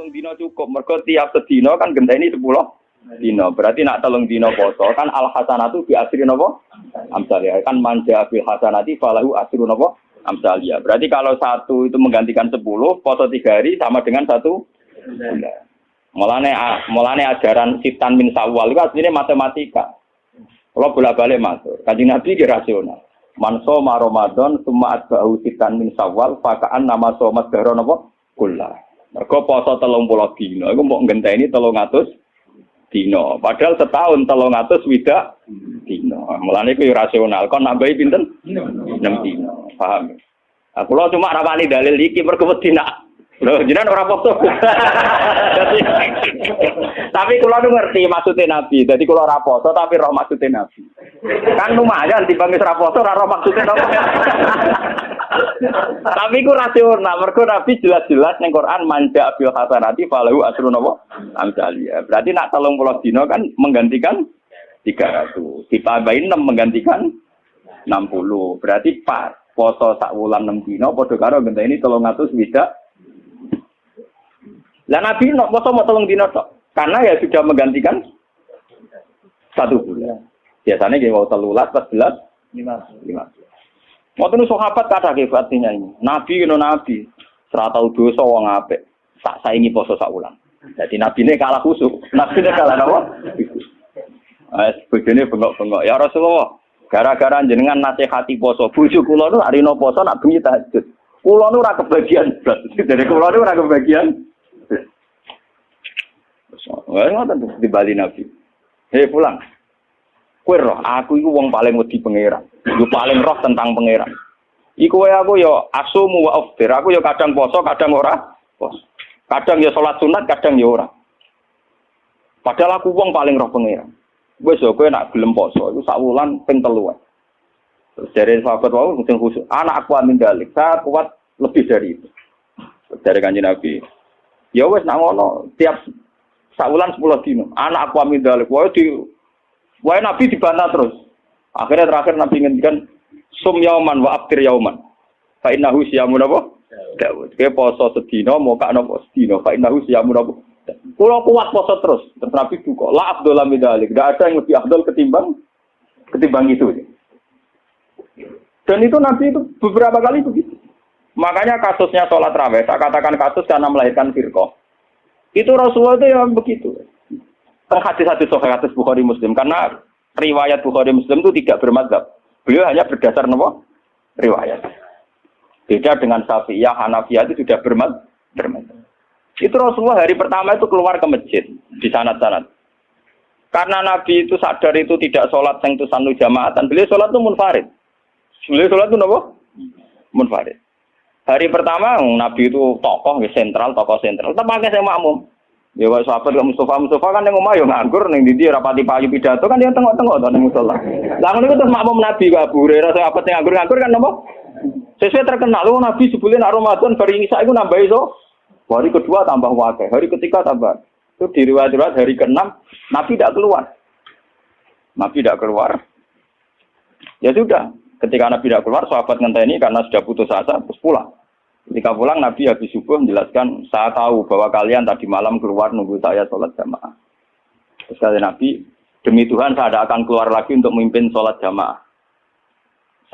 telung dino cukup. Mergo tiap sedino kan genteni sepuluh dino. Berarti nak telung dino poso kan al hasanatu bi asri nopo? Amsalia kan manja bil hasanati falahu asru nopo? Amsalia. Berarti kalau satu itu menggantikan sepuluh, poso tiga hari sama dengan satu bulan. Mulane mulane ajaran sitan min sawal itu aslinya matematika. Kalau bolak balik masuk, kaji nabi kira rasional. Man soma Ramadan summa atba'u sitan min sawal fakaan nama somat dahro napa kula. Mergo poso 30 dina iku mbok ngenteni 300 dina. Padahal setahun 300 widak dina. Mulane iku rasional. Kon nambahi pinten? 6 dina. Paham? Aku lo cuma rapani dalil iki wedi nak Loh, jenengan ora foto. tapi kula nu ngerti maksudnya Nabi. Jadi kula ora foto tapi roh maksudnya Nabi. Kan lumayan timbang ora foto ora roh maksudnya Nabi. tapi ku rasional. Mergo Nabi jelas-jelas ning Quran manja bil hasanati falahu asru napa? Amsalia. Berarti nak 30 dino kan menggantikan 300. Ditambahin 6 menggantikan 60. Berarti pas poso sak wulan 6 dino padha karo ngenteni 300 widak lah Nabi no, mau mau tolong dino tok. Karena ya sudah menggantikan satu bulan. Biasanya dia mau telulat, pas belas, lima, lima. Mau tuh sahabat kata artinya ini. Nabi no Nabi. Serata dosa wong ape. Tak saingi poso sak ulang. Jadi Nabi ini kalah khusuk. Nabi ini kalah apa? Eh, bojone bengok-bengok. Ya Rasulullah, gara-gara jenengan nasihati poso, bojo kula nu arino poso nak bengi tahajud. Kula nu ora kebagian. Jadi kula nu ora kebagian. Wah, ngoten di Bali Nabi. Hei pulang. Kue roh, aku itu wong paling wedi pangeran. Yo paling roh tentang pangeran. Iku wae aku yo asumu wa aftir. Aku yo kadang poso, kadang ora. Poso. Kadang yo salat sunat, kadang yo ora. Padahal aku wong paling roh pangeran. Wes yo kowe nak gelem poso iku sak wulan ping telu. Terus dari sahabat wau mungkin khusus anak aku amin dalik. Saya kuat lebih dari itu. Dari kanjeng Nabi. Ya wes nak ngono tiap Saulan sepuluh dino. Anak aku amin dalik. Wah di, wah Nabi dibantah terus. Akhirnya terakhir Nabi ngendikan sum yauman wa abdir yauman. Fa innahu siyamun apa? Daud. Kayak poso sedino mau kak nopo sedino. Fa innahu siyamun apa? Kalau kuat poso terus. Terus Nabi buka. La abdul amin dalik. Tidak ada yang lebih abdul ketimbang ketimbang itu. Dan itu Nabi itu beberapa kali begitu. Makanya kasusnya sholat raweh, saya katakan kasus karena melahirkan firqoh. Itu Rasulullah itu yang begitu. Hadis-hadis sahih hadis Bukhari Muslim karena riwayat Bukhari Muslim itu tidak bermadzhab. Beliau hanya berdasar nopo riwayat. Beda dengan Syafi'iyah, Hanafiyah itu sudah bermadzhab. Itu Rasulullah hari pertama itu keluar ke masjid di sanat-sanat. Karena Nabi itu sadar itu tidak sholat yang itu sanu jamaatan. Beliau sholat itu munfarid. Beliau sholat itu nopo? Munfarid. Hari pertama Nabi itu tokoh sentral, tokoh sentral. Tetap pakai saya makmum. Ya wah sahabat ke Mustafa Mustafa kan yang ngomong yo nganggur ning ndi rapati payu pidato kan yang tengok-tengok to ning musola. Lah ngono terus makmum Nabi ke Abu Hurairah sahabat yang nganggur-nganggur kan nopo? Sesuai terkenal lu Nabi sebulan Ramadan bari Isa iku nambah iso. Hari kedua tambah wakil, hari ketiga tambah. Itu di riwayat hari ke-6 Nabi tidak keluar. Nabi tidak keluar. Ya sudah, ketika Nabi tidak keluar, sahabat ngenteni karena sudah putus asa, terus pulang. Ketika pulang Nabi habis subuh menjelaskan, saya tahu bahwa kalian tadi malam keluar nunggu saya sholat jamaah. Terus Nabi, demi Tuhan saya tidak akan keluar lagi untuk memimpin sholat jamaah.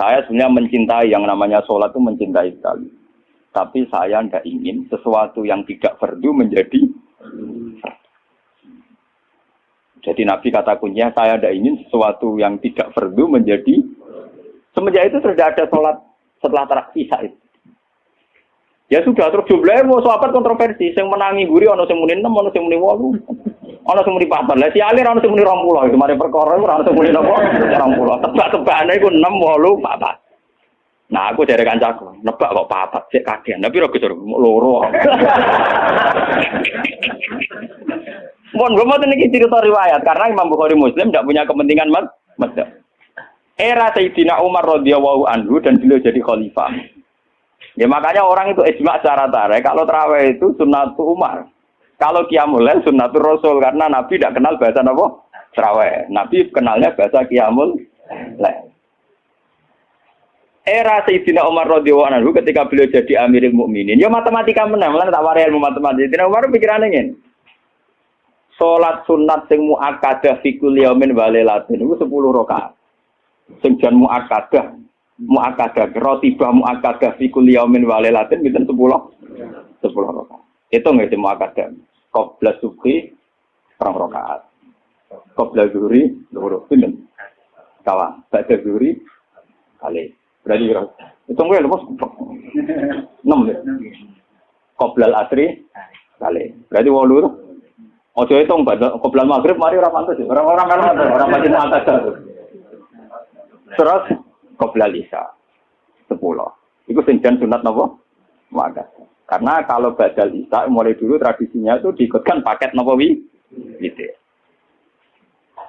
Saya sebenarnya mencintai yang namanya sholat itu mencintai sekali. Tapi saya tidak ingin sesuatu yang tidak fardu menjadi Jadi Nabi kata kuncinya, saya tidak ingin sesuatu yang tidak fardu menjadi Semenjak itu sudah ada sholat setelah terakhir itu. Ya sudah terus jumlahnya mau sahabat kontroversi, yang menangi guri ono sing muni 6, ono sing muni 8. Ono sing muni 4. Lah si Ali ono sing muni 20, itu mari perkara ono sing muni napa? 20. Tebak-tebakane iku 6, 8, 4. Nah, aku dari kancaku, nebak kok papat sik kagian, tapi ora gesur loro. Mohon gue mau ini cerita riwayat karena Imam Bukhari Muslim tidak punya kepentingan mas, Era Sayyidina Umar radhiyallahu anhu dan beliau jadi khalifah. Ya makanya orang itu ijma secara tarik. Kalau terawih itu sunnatu Umar. Kalau kiamul sunnatul Rasul karena Nabi tidak kenal bahasa apa? Terawih. Nabi kenalnya bahasa kiamul era Sayyidina Umar radhiyallahu anhu ketika beliau jadi Amirul Mukminin, ya matematika menang, lan tak warai ilmu matematika. Sayyidina Umar pikiran ingin. Salat sunat sing muakkadah fi kulli yaumin wa lailatin iku 10 rakaat. Sing jan muakkadah, muakkadah rotibah muakkadah fi kulli yaumin wa lailatin 10? 10 rakaat. Itu nggak sih muakkadah. Qabla subhi perang rakaat. Qabla zuhri loro pinten? Kawan, badha zuhri kali. Berarti kira. Itu gue lepas. Enam ya. Qoblal asri kali. Berarti walu tuh. Ojo itu nggak qoblal maghrib mari orang pantas Orang-orang kan orang macam atas Terus qoblal isya sepuluh. Itu senjan sunat nopo? Maka. Karena kalau badal isya mulai dulu tradisinya itu diikutkan paket nopo wi. Gitu.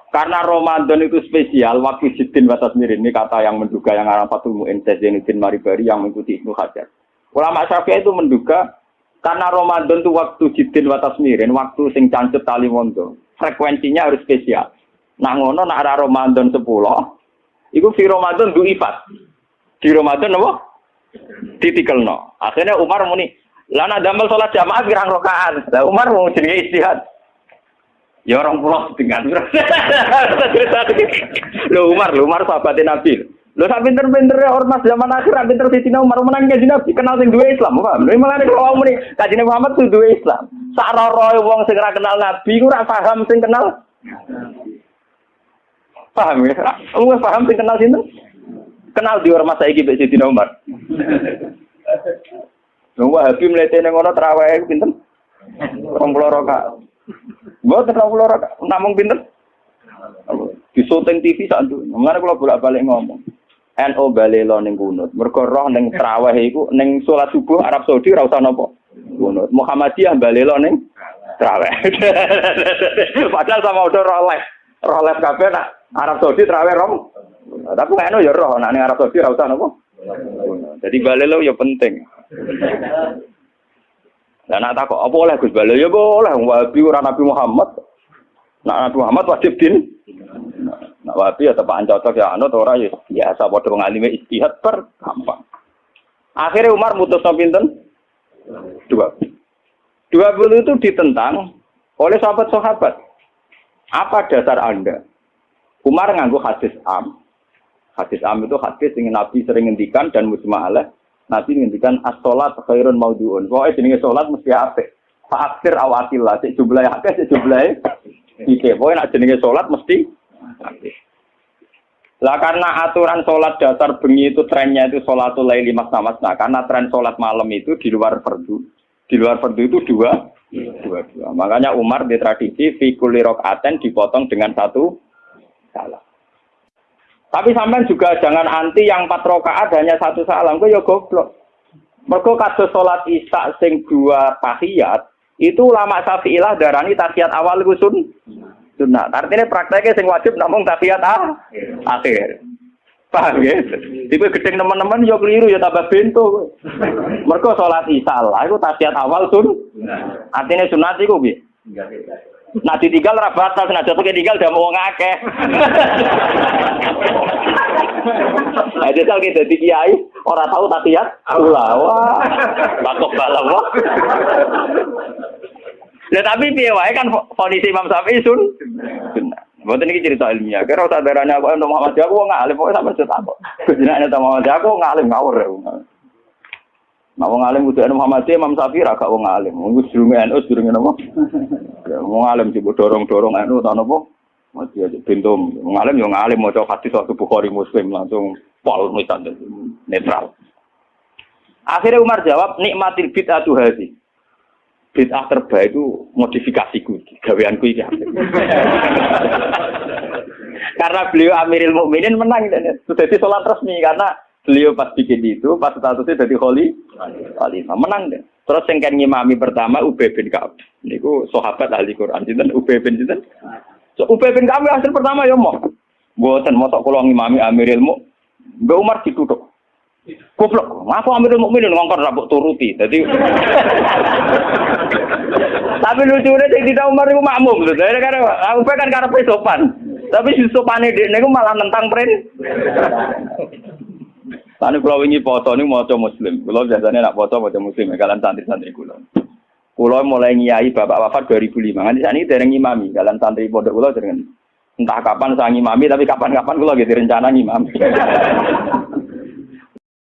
Karena Ramadan itu spesial, waktu Jiddin Batas Mirin, ini kata yang menduga yang arah Fatul Mu'in Zainuddin Maribari yang mengikuti Ibnu Hajar. Ulama Syafi'i itu menduga karena Ramadan itu waktu Jiddin Batas Mirin, waktu sing cancet tali mondo, frekuensinya harus spesial. Nah ngono nak ada Ramadan 10, itu di Ramadan du ifat. Di Ramadan apa? no. Akhirnya Umar muni, lana damel sholat jamaah pirang rokaan. Lah Umar mau jadi istihad. Ya orang pulau dengan Lo Umar, lo Umar sahabatnya Nabi. Lo sak pinter-pinter ya ormas zaman akhir pinter di Cina Umar menang kaji Nabi kenal sing dua Islam, paham? Lha malah nek wong muni kaji Muhammad tuh dua Islam. Sak roy wong sing ora kenal Nabi ku ora paham sing kenal. Paham ya? Wong paham sing kenal sinten? Kenal di ormas saiki mbek Sidina Umar. Wong Wahabi mlete ning ngono traweh pinten? 20 rakaat. Mboten ora kula namung pinter. Di syuting TV sak ndu. Mulane kula bolak-balik ngomong. NO balelo ning kunut. Mergo roh ning traweh iku ning salat subuh Arab Saudi ora usah napa. Kunut. Muhammadiyah balelo ning traweh. Padahal sama udah. Roh les kabeh nak Arab Saudi traweh rom. Tapi NO ya roh nak ning Arab Saudi ora usah napa. Jadi balelo ya penting. Lah nak takok apa oleh Gus Bala ya boleh Wahabi ora Nabi Muhammad. Nak Nabi Muhammad wajib din. Nak Wahabi ya tepak cocok ya anut ora ya biasa padha ngalime istihad per gampang. Akhirnya Umar mutus pinten? Dua. Dua puluh itu ditentang oleh sahabat-sahabat. Apa dasar Anda? Umar nganggu hadis am. Hadis am itu hadis yang Nabi sering ngendikan dan musma'alah. Nabi ngendikan as-salat khairun maudhu'un. Pokoke jenenge salat mesti apik. Fa'akhir awatillah, cek jumlahe akeh, cek jumlahe iki. Pokoke nek jenenge salat mesti. Lah karena aturan sholat dasar bengi itu trennya itu sholatul laili mas Nah karena tren sholat malam itu di luar fardu. Di luar fardu itu dua, dua, dua. Makanya Umar di tradisi fikuli rokaten dipotong dengan satu salah. Tapi sampean juga jangan anti yang empat rakaat hanya satu salam, kok ya goblok. Mergo kados salat Isya sing dua tahiyat, itu lama Syafi'ilah darani tahiyat awal iku sun sunat. Artinya prakteknya sing wajib namung tahiyat ah, akhir. Paham ya? Tipe gedeng teman-teman yo keliru ya tambah bento. Mergo salat Isya lah iku tahiyat awal sun. Artinya sunat iku piye? Nah ditinggal ra batas, nah jatuh tinggal udah mau ngakeh. Nah jajal kita di kiai, orang tahu tapi ya, pula wah, bakok balawa. Ya tapi piye kan kondisi Imam Syafi'i sun. Mboten iki cerita ilmiah. Kira usah darane aku untuk Muhammad aku wong alim, pokoke sampeyan cerita kok. Jenenge Muhammad aku wong alim ngawur. Nah wong alim kudu Muhammadiyah Imam Syafi'i ra gak wong alim. Wong sedurunge NU sedurunge napa? Wong alim sing dorong-dorong NU ta napa? Mati aja pintum. Wong alim yo ngalim maca hadis waktu Bukhari Muslim langsung pol misalnya netral. Akhirnya Umar jawab nikmatil bid'atu hadhi. Bid'ah terbaik itu modifikasiku, gaweanku iki. karena beliau Amiril Mukminin menang sudah di sholat resmi karena beliau pas bikin itu, pas statusnya jadi kholi, khalifah menang deh. Terus yang kan ngimami pertama Ubay bin Ka'ab. Niku sahabat ahli Quran sinten Ubay bin sinten. So, Ubay bin Ka'ab hasil pertama ya mau. Mboten mosok kula ngimami Amiril Mu. Mbak Umar ditutup. Goblok, aku Amirul Mukminin ngongkon rabuk turuti. Jadi Tapi lucunya tidak Umar itu makmum. Jadi kan aku kan karena sopan. Tapi si sopane dia malah nentang pren. Tani kalau ini foto ini mau muslim. Kalau biasanya nak foto mau muslim. Kalian santri-santri kulo. Kulo mulai ngiyai bapak wafat 2005. Nanti saat ini dereng imami. Kalian santri pondok kulo dereng entah kapan saya ngimami tapi kapan-kapan kulo gitu rencana ngimami.